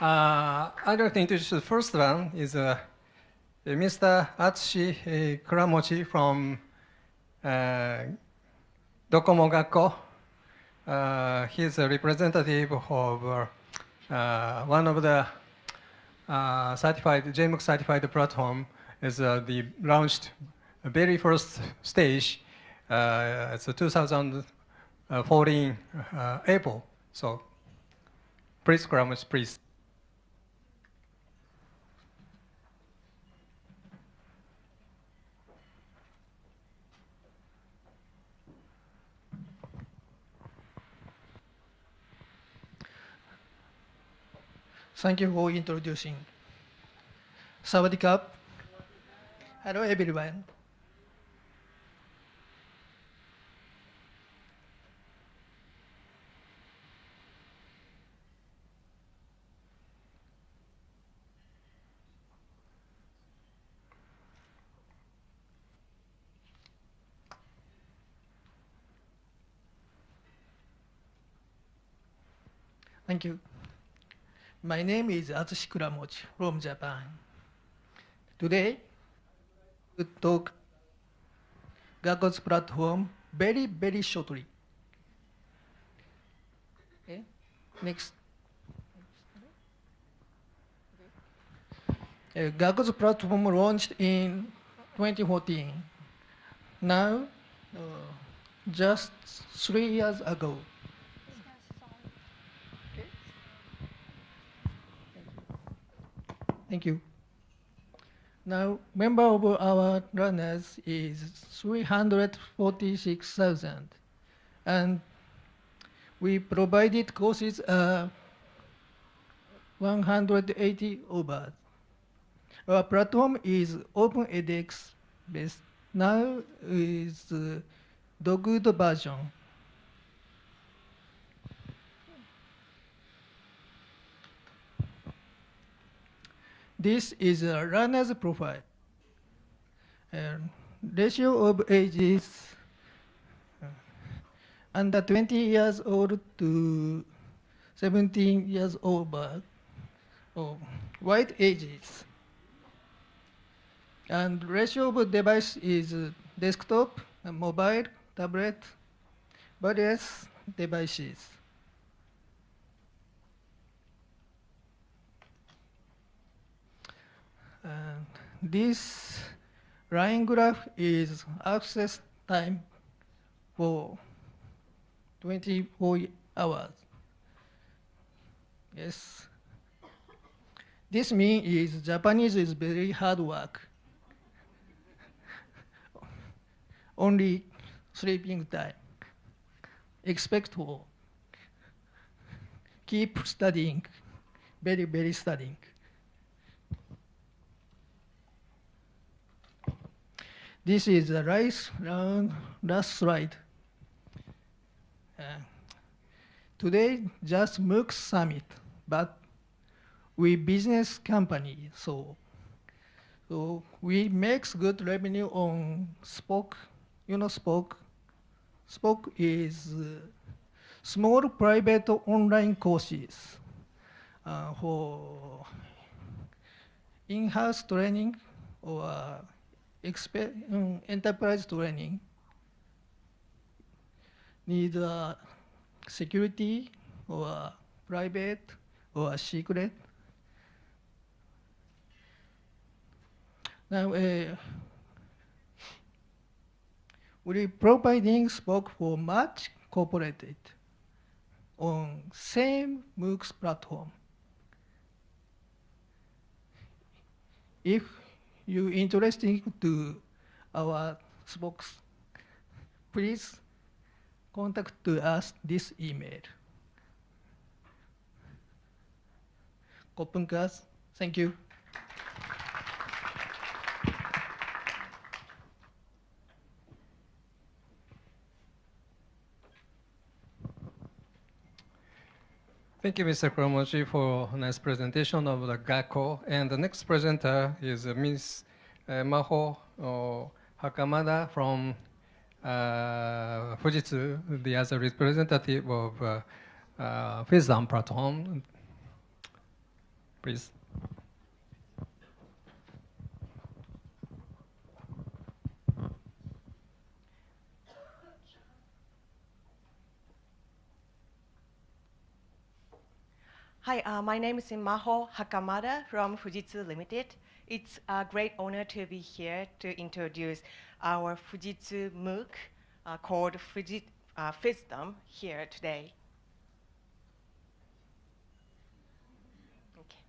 Uh, I'd like to introduce the first one is uh, Mr. Atsushi uh, Kuramochi from uh, Docomo gacco. Uh, he's a representative of uh, uh, one of the uh, certified, JMOOC certified platform is the launched very first stage. It's a 2014 uh, April. So please, Kuramochi, please. Thank you for introducing. Sawadee Hello, everyone. Thank you. My name is Atsushi Kuramochi from Japan. Today, we talk gacco's platform very, very shortly. Okay, next. Uh, platform launched in 2014. Now, uh, just three years ago, Thank you. Now, member of our runners is 346,000. And we provided courses uh, 180 over. Our platform is Open edX based. Now is uh, good version. This is a runner's profile. Ratio of ages uh, under 20 years old to 17 years old, but oh, white ages. And ratio of device is desktop, mobile, tablet, various devices. And this line graph is access time for 24 hours. Yes. This means is Japanese is very hard work. Only sleeping time. Expect for keep studying, very, very studying. This is the rice last slide. Uh, today, just MOOC summit, but we business company, so so we makes good revenue on SPOC. You know SPOC. SPOC is uh, small private online courses uh, for in-house training or um, enterprise training need uh, security or private or secret. Now, uh, we providing SPOC for much corporated on same MOOCs platform. If you interested to our SPOCs, please contact to us this email. Kopunkas, thank you. Thank you, Mr. Kuramochi, for a nice presentation of the gacco. And the next presenter is uh, Ms. Uh, Maho uh, Hakamada from uh, Fujitsu, the other representative of uh, uh, platform. please. Hi, uh, my name is Maho Hakamada from Fujitsu Limited. It's a great honor to be here to introduce our Fujitsu MOOC uh, called Fujit, uh, here today. Okay.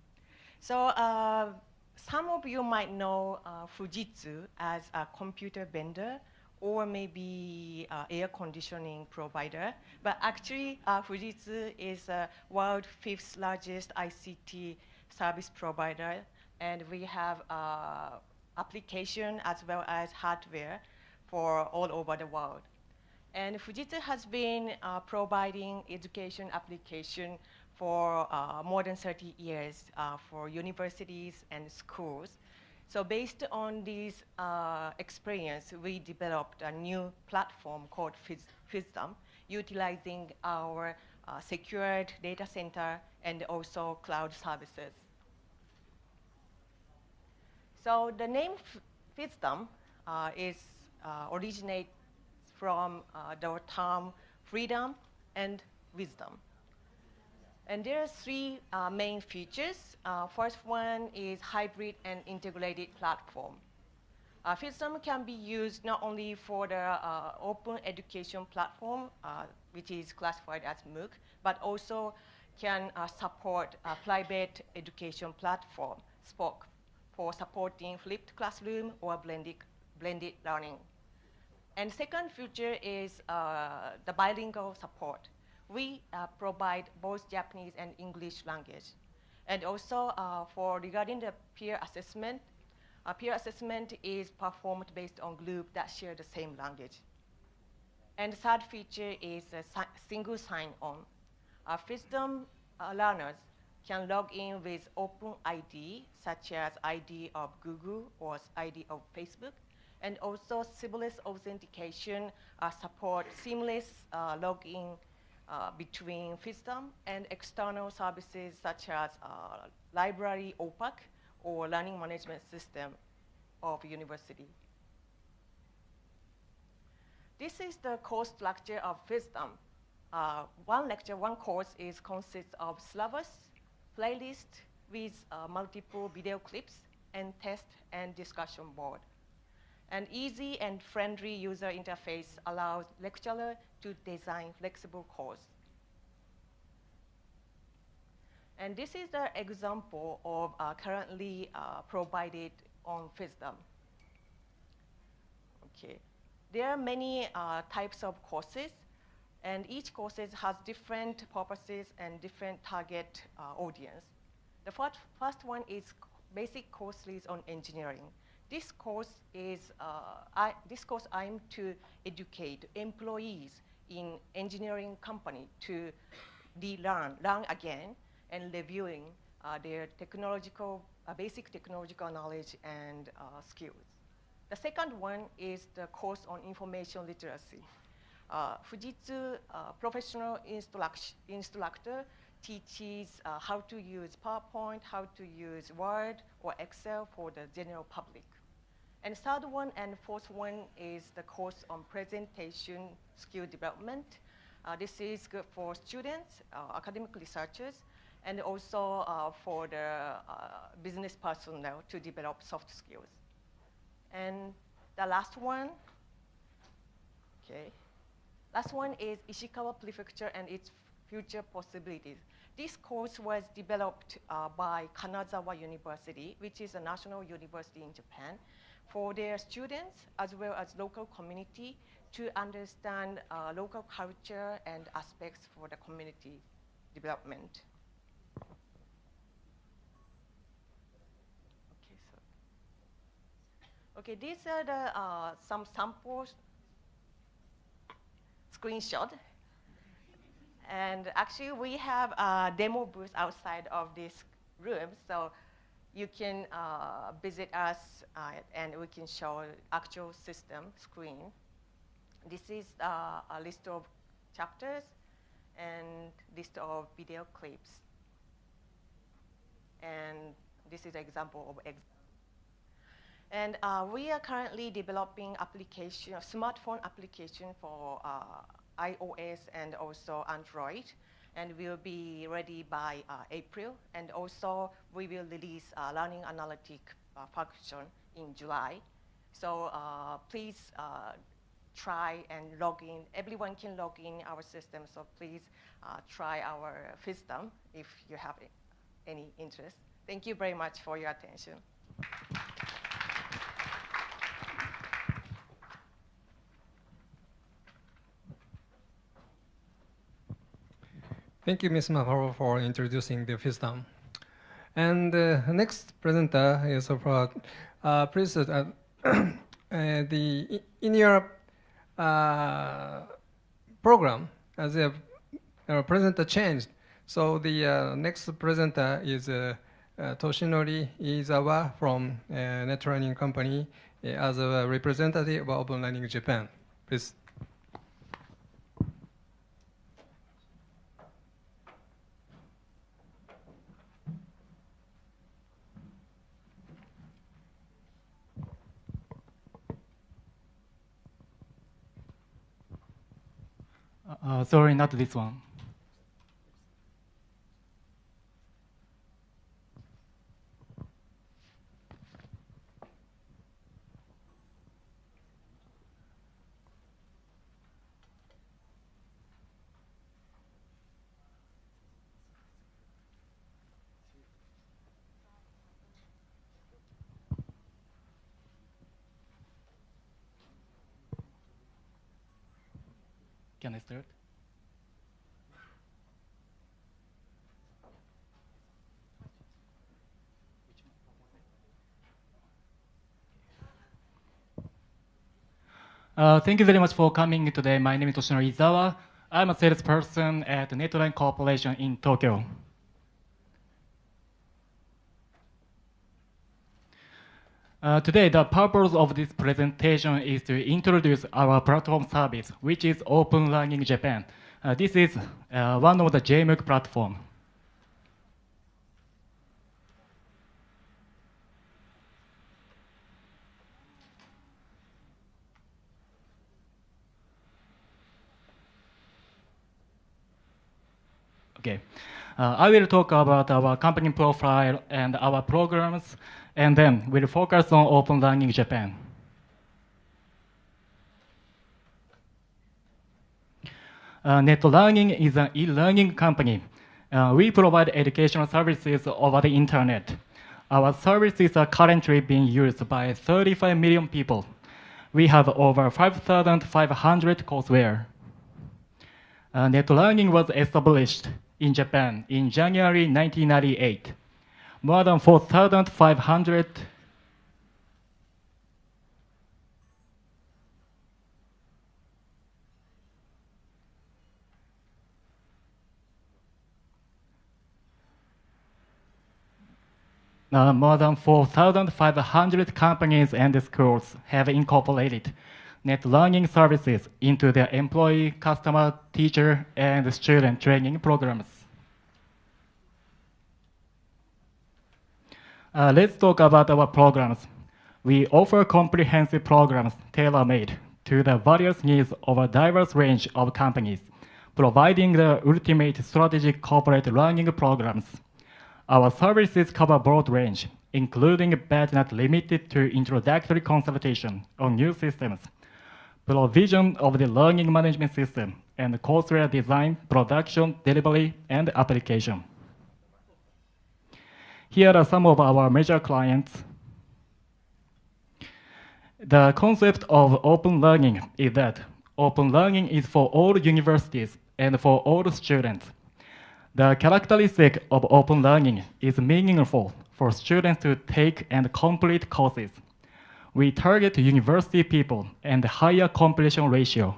So uh, some of you might know uh, Fujitsu as a computer vendor or maybe uh, air conditioning provider. But actually, uh, Fujitsu is the world fifth largest ICT service provider, and we have uh, application as well as hardware for all over the world. And Fujitsu has been uh, providing education application for uh, more than 30 years uh, for universities and schools. So based on this uh, experience, we developed a new platform called FISDOM, utilizing our uh, secured data center and also cloud services. So the name FISDOM uh, is uh, originates from uh, the term freedom and wisdom. And there are three uh, main features. Uh, first one is hybrid and integrated platform. Uh, can be used not only for the uh, open education platform, uh, which is classified as MOOC, but also can uh, support a private education platform, SPOC, for supporting flipped classroom or blended, blended learning. And second feature is uh, the bilingual support we uh, provide both Japanese and English language. And also uh, for regarding the peer assessment, uh, peer assessment is performed based on group that share the same language. And the third feature is a si single sign-on. Uh, FISDOM uh, learners can log in with open ID, such as ID of Google or ID of Facebook, and also seamless authentication uh, support seamless uh, login uh, between FISDOM and external services such as uh, library OPAC or learning management system of university. This is the course structure of FISDOM. Uh, one lecture, one course is consists of syllabus, playlist with uh, multiple video clips, and test and discussion board. An easy and friendly user interface allows lecturer to design flexible course. And this is the example of uh, currently uh, provided on FISDOM. Okay. There are many uh, types of courses, and each course has different purposes and different target uh, audience. The first, first one is basic courses on engineering. This course is, uh, I, this course aimed to educate employees in engineering company to de-learn, learn again, and reviewing uh, their technological, uh, basic technological knowledge and uh, skills. The second one is the course on information literacy. Uh, Fujitsu uh, professional instructor teaches how to use PowerPoint, how to use Word or Excel for the general public. And third one and fourth one is the course on presentation skill development. Uh, this is good for students, uh, academic researchers, and also uh, for the uh, business personnel to develop soft skills. And the last one, okay, last one is Ishikawa Prefecture and its future possibilities. This course was developed uh, by Kanazawa University, which is a national university in Japan for their students as well as local community to understand uh, local culture and aspects for the community development. Okay, so okay, these are the uh, some samples screenshot. And actually, we have a demo booth outside of this room, so you can uh, visit us uh, and we can show actual system screen. This is uh, a list of chapters and list of video clips. And this is an example of ex and uh, we are currently developing application, smartphone application for uh, iOS and also Android. And we'll be ready by uh, April. And also we will release uh, learning analytic uh, function in July. So uh, please try and log in. Everyone can log in our system. So please try our system if you have any interest. Thank you very much for your attention. Thank you, Ms. Mahoro, for introducing the FISDOM. And the uh, next presenter is for, uh, please, uh, uh, the, in your uh, program, as a presenter changed, so the uh, next presenter is Toshinori Izawa from Net Learning Company as a representative of Open Learning Japan. Please. Uh, sorry, not this one. Can I start? Uh, thank you very much for coming today. My name is Toshinori Izawa. I'm a salesperson at Net Learning Corporation in Tokyo. Uh, today, the purpose of this presentation is to introduce our platform service, which is Open Learning Japan. Uh, this is uh, one of the JMOOC platform. Okay. Uh, I will talk about our company profile and our programs, and then we'll focus on Open Learning Japan. Uh, Net Learning is an e-learning company. Uh, we provide educational services over the internet. Our services are currently being used by 35 million people. We have over 5,500 courseware. Uh, Net Learning was established in Japan in January 1998. More than 4,500 Uh, more than 4,500 companies and schools have incorporated net learning services into their employee, customer, teacher, and student training programs. Uh, let's talk about our programs. We offer comprehensive programs tailor-made to the various needs of a diverse range of companies, providing the ultimate strategic corporate learning programs. Our services cover a broad range, including but not limited to introductory consultation on new systems, provision of the learning management system, and courseware design, production, delivery, and application. Here are some of our major clients. The concept of open learning is that open learning is for all universities and for all students. The characteristic of open learning is meaningful for students to take and complete courses we target university people and higher completion ratio.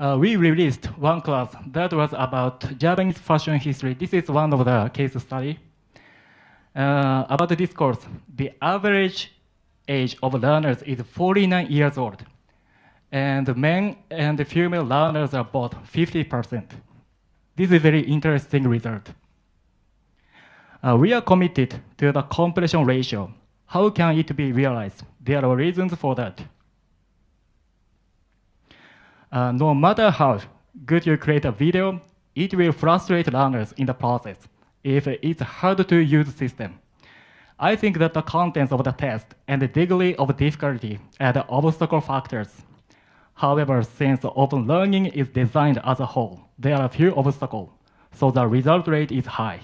Uh, we released one class that was about Japanese fashion history. This is one of the case study. Uh, about this course, the average age of learners is 49 years old. And the men and female learners are both 50%. This is a very interesting result. Uh, we are committed to the completion ratio. How can it be realized? There are reasons for that. Uh, no matter how good you create a video, it will frustrate learners in the process if it's hard to use system. I think that the contents of the test and the degree of difficulty are the obstacle factors. However, since open learning is designed as a whole, there are few obstacles, so the result rate is high.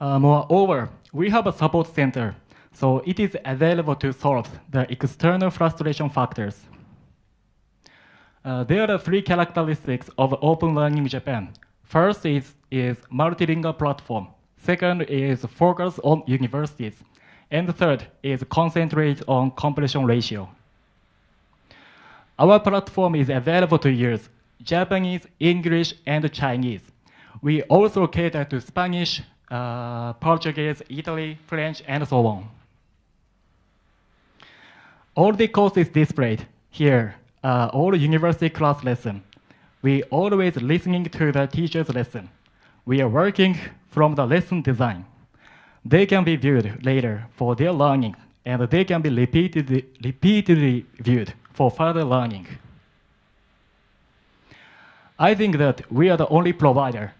Uh, moreover, we have a support center, so it is available to solve the external frustration factors. Uh, there are three characteristics of Open Learning Japan. First is, is multilingual platform. Second is focus on universities. And third is concentrate on completion ratio. Our platform is available to use Japanese, English, and Chinese. We also cater to Spanish, uh, Portuguese, Italy, French, and so on. All the courses displayed here are all university class lesson. We always listening to the teacher's lesson. We are working from the lesson design. They can be viewed later for their learning, and they can be repeatedly, repeatedly viewed for further learning. I think that we are the only provider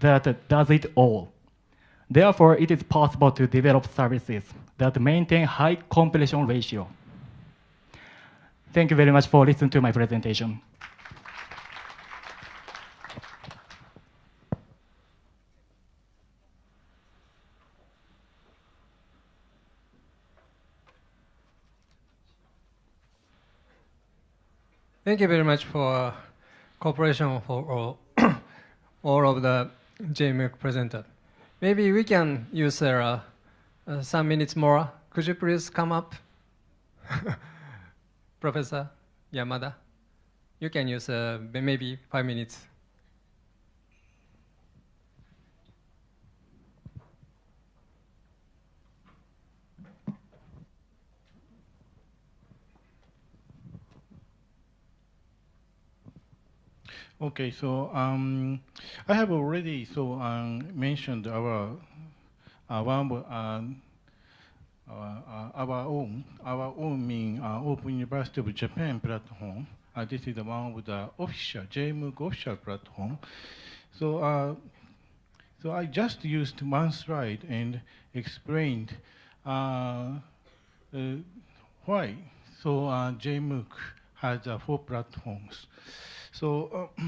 that does it all. Therefore, it is possible to develop services that maintain high completion ratio. Thank you very much for listening to my presentation. Thank you very much for cooperation for all, all of the JMOOC presenter. Maybe we can use uh, uh, some minutes more. Could you please come up? Professor Yamada, you can use uh, maybe five minutes. Okay, so um, I have already so um, mentioned our one um, uh, our own our own mean uh, Open University of Japan platform. Uh, this is the one with the official JMOOC official platform. So uh, so I just used one slide and explained uh, uh, why. So uh, JMOOC has four platforms. So, uh,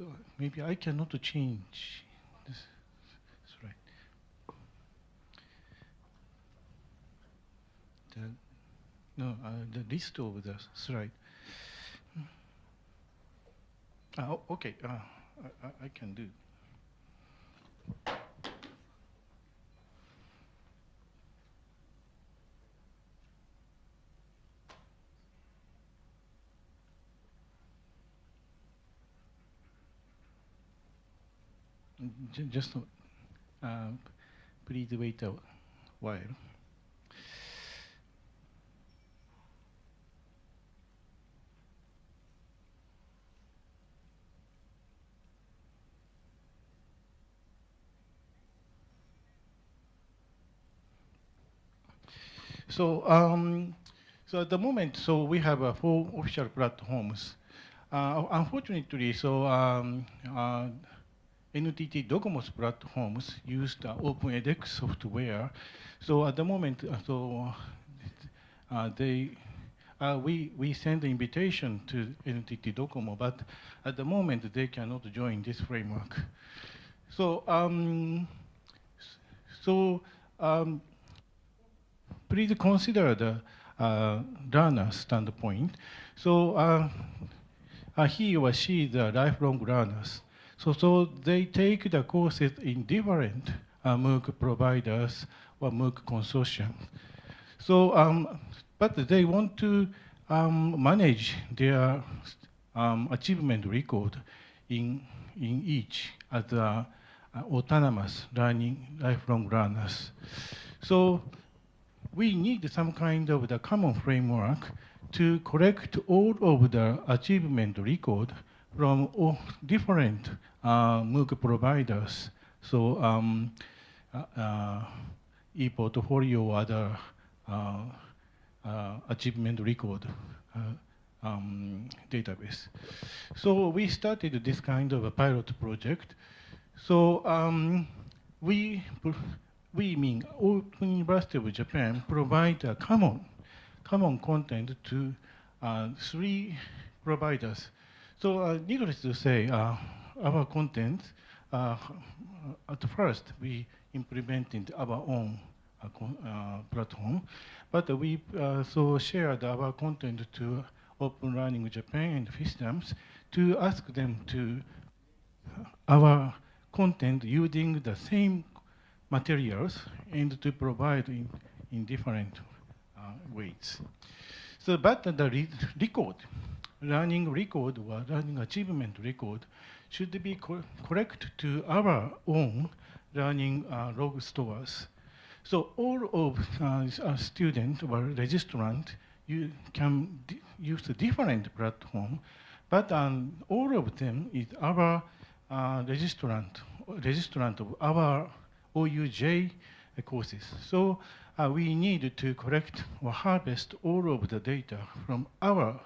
maybe I cannot change this. Right. No, uh, the list of the slide. Uh, okay, uh, I, I can do. Just uh, please wait a while. So, um, so at the moment, so we have uh, four official platforms. Uh, unfortunately, so um, uh, NTT Docomo's platforms use the OpenEDX software. So at the moment, uh, so uh, they uh, we, we send the invitation to NTT Docomo, but at the moment they cannot join this framework. So, um, so um, please consider the uh, standpoint. So uh, uh, he or she is a lifelong learners. So, so they take the courses in different uh, MOOC providers or MOOC consortium. So, um, but they want to um, manage their um, achievement record in, in each as uh, autonomous learning, lifelong learners. So we need some kind of the common framework to collect all of the achievement record from all different uh, MOOC providers. So um, uh, uh, ePortfolio or other uh, uh, achievement record um, database. So we started this kind of a pilot project. So um, we, we mean Open University of Japan provide a common, common content to uh, three providers. So uh, needless to say, uh, our content, uh, at first we implemented our own uh, uh, platform, but we so shared our content to Open Learning Japan and FISDOMs to ask them to our content using the same materials and to provide in, in different uh, ways. So, but the re record, learning record or learning achievement record should be co correct to our own learning uh, log stores. So all of uh, students or registrant you can use a different platform, but um, all of them is our uh, registrant, registrant of our OUJ courses. So uh, we need to collect or harvest all of the data from our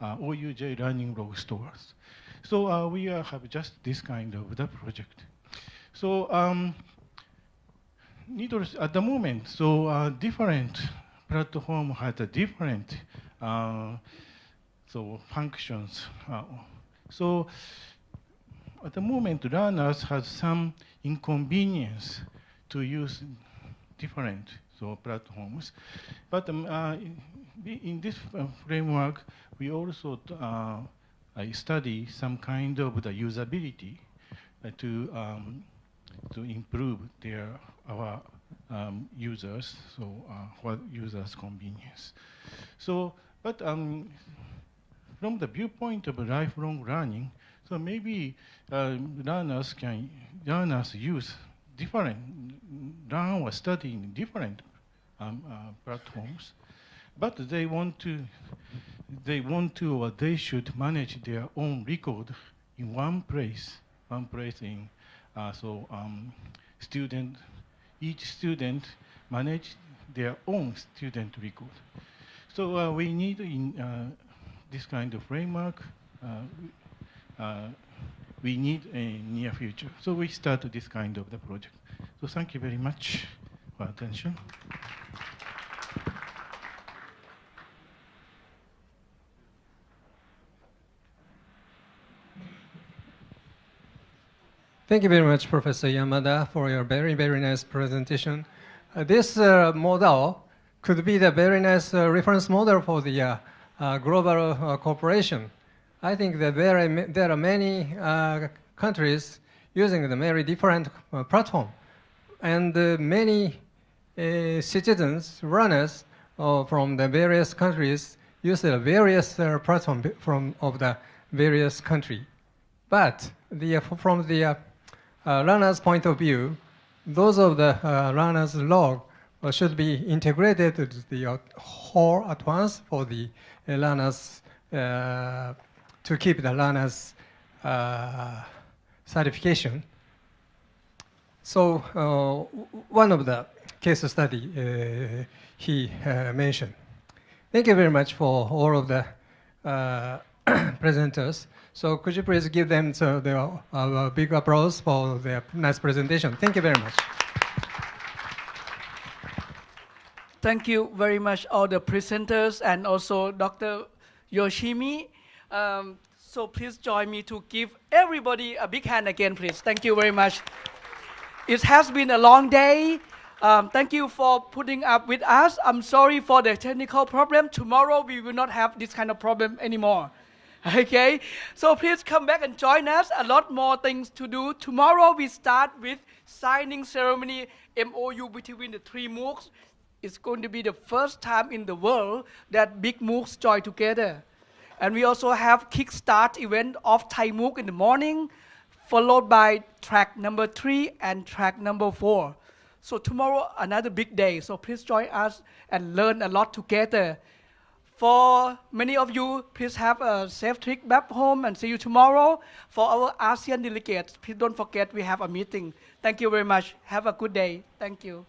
uh, OUJ learning log stores. So uh, we uh, have just this kind of the project. So um, needless at the moment, so uh, different platform has a different uh, so functions. So at the moment, learners have some inconvenience to use different so platforms. But um, uh, in, in, this uh, framework, we also uh, study some kind of the usability uh, to um, to improve their our um, users, so uh, what users' convenience. So, but um, from the viewpoint of lifelong learning, so maybe uh, learners can learners use different learn or study in different um, uh, platforms, but they want to they want to or they should manage their own record in one place, one place in uh, so um, student each student manage their own student record. So uh, we need in uh, this kind of framework, uh, uh, we need a near future. So we start this kind of the project. So thank you very much for attention. Thank you very much, Professor Yamada, for your very, very nice presentation. Uh, this uh, model could be the very nice uh, reference model for the uh, uh, global uh, cooperation. I think that there are, there are many uh, countries using the very different uh, platform. And uh, many citizens, runners from the various countries use the various platform from of the various country. But the, from the uh, learner's point of view, those of the uh, learner's log uh, should be integrated to the whole at once for the learners to keep the learner's uh, certification. So uh, one of the case study uh, he mentioned. Thank you very much for all of the uh, presenters. So could you please give them so the, uh, big applause for their nice presentation. Thank you very much. Thank you very much all the presenters and also Dr. Yoshimi. Um, so please join me to give everybody a big hand again, please. Thank you very much. It has been a long day. Um, thank you for putting up with us. I'm sorry for the technical problem. Tomorrow we will not have this kind of problem anymore. Okay, so please come back and join us. A lot more things to do. Tomorrow we start with signing ceremony MOU between the three MOOCs. It's going to be the first time in the world that big MOOCs join together. And we also have kickstart event of Thai MOOC in the morning, followed by track number three and track number four. So tomorrow another big day. So please join us and learn a lot together. For many of you, please have a safe trip back home and see you tomorrow. For our ASEAN delegates, please don't forget we have a meeting. Thank you very much. Have a good day. Thank you.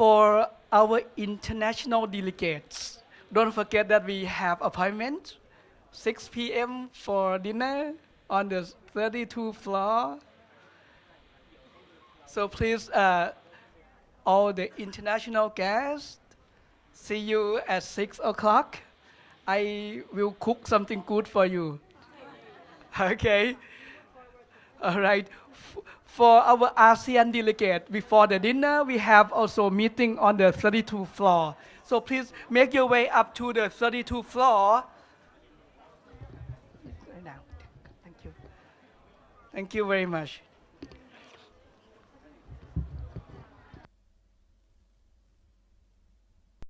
For our international delegates, don't forget that we have appointment 6 p.m. for dinner on the 32 floor. So please, uh, all the international guests, see you at 6 o'clock. I will cook something good for you. Okay. All right. For our ASEAN delegate, before the dinner, we have also meeting on the 32 floor. So please make your way up to the 32 floor. Thank you. Thank you very much.